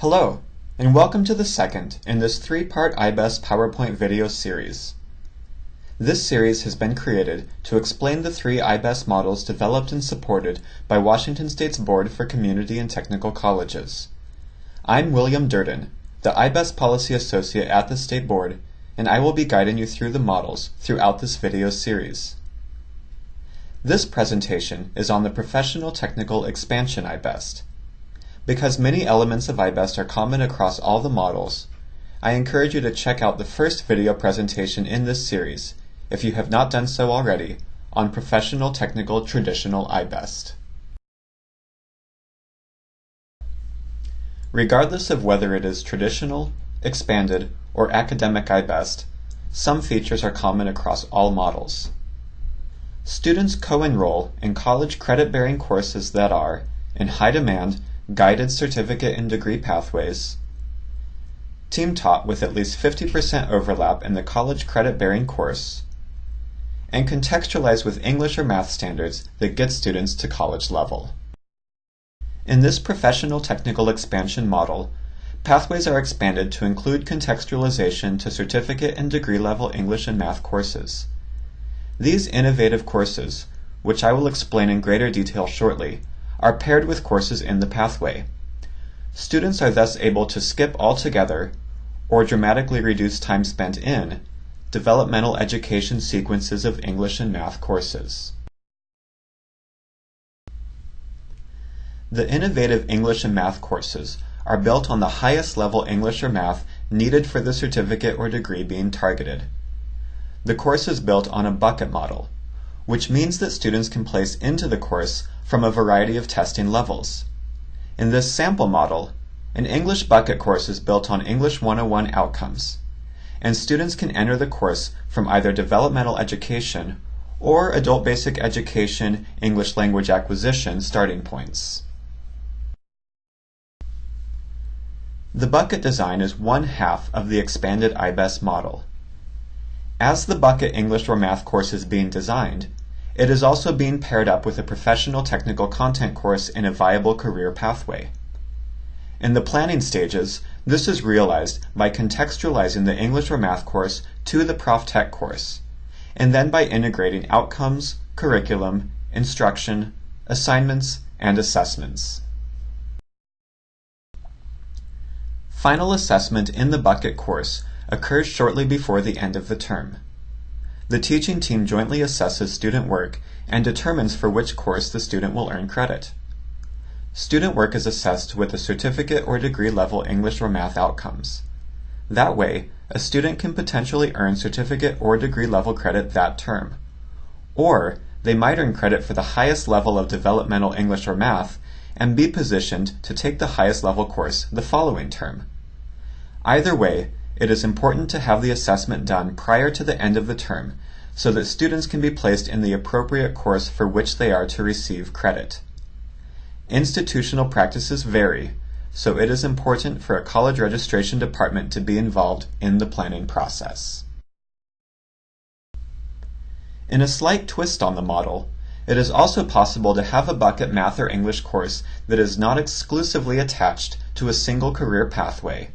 Hello, and welcome to the second in this three-part IBEST PowerPoint video series. This series has been created to explain the three IBEST models developed and supported by Washington State's Board for Community and Technical Colleges. I'm William Durden, the IBEST Policy Associate at the State Board, and I will be guiding you through the models throughout this video series. This presentation is on the Professional Technical Expansion IBEST. Because many elements of IBEST are common across all the models, I encourage you to check out the first video presentation in this series, if you have not done so already, on Professional Technical Traditional IBEST. Regardless of whether it is traditional, expanded, or academic IBEST, some features are common across all models. Students co-enroll in college credit-bearing courses that are, in high demand, guided certificate and degree pathways, team taught with at least 50% overlap in the college credit bearing course, and contextualized with English or math standards that get students to college level. In this professional technical expansion model, pathways are expanded to include contextualization to certificate and degree level English and math courses. These innovative courses, which I will explain in greater detail shortly, are paired with courses in the pathway. Students are thus able to skip altogether, or dramatically reduce time spent in, developmental education sequences of English and math courses. The innovative English and math courses are built on the highest level English or math needed for the certificate or degree being targeted. The course is built on a bucket model, which means that students can place into the course from a variety of testing levels. In this sample model, an English bucket course is built on English 101 outcomes, and students can enter the course from either developmental education or adult basic education English language acquisition starting points. The bucket design is one half of the expanded IBEST model. As the bucket English or math course is being designed, it is also being paired up with a professional technical content course in a viable career pathway. In the planning stages, this is realized by contextualizing the English or math course to the Prof Tech course, and then by integrating outcomes, curriculum, instruction, assignments, and assessments. Final assessment in the bucket course occurs shortly before the end of the term. The teaching team jointly assesses student work and determines for which course the student will earn credit. Student work is assessed with a certificate or degree level English or math outcomes. That way, a student can potentially earn certificate or degree level credit that term. Or, they might earn credit for the highest level of developmental English or math and be positioned to take the highest level course the following term. Either way, it is important to have the assessment done prior to the end of the term so that students can be placed in the appropriate course for which they are to receive credit. Institutional practices vary, so it is important for a college registration department to be involved in the planning process. In a slight twist on the model, it is also possible to have a bucket math or English course that is not exclusively attached to a single career pathway,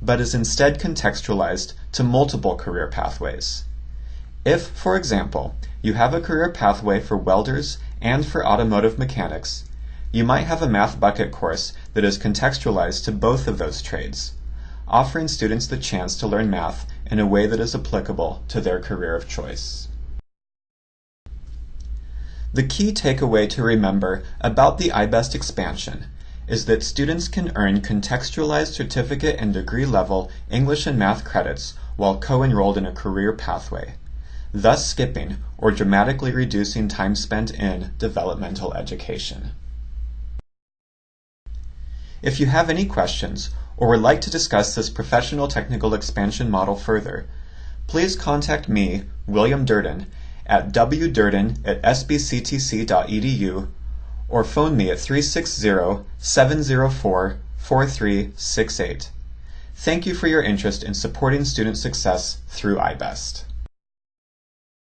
but is instead contextualized to multiple career pathways. If, for example, you have a career pathway for welders and for automotive mechanics, you might have a math bucket course that is contextualized to both of those trades, offering students the chance to learn math in a way that is applicable to their career of choice. The key takeaway to remember about the IBEST expansion is that students can earn contextualized certificate and degree level English and math credits while co-enrolled in a career pathway, thus skipping or dramatically reducing time spent in developmental education. If you have any questions or would like to discuss this professional technical expansion model further, please contact me, William Durden, at wdurden at sbctc.edu or phone me at 360-704-4368. Thank you for your interest in supporting student success through IBEST.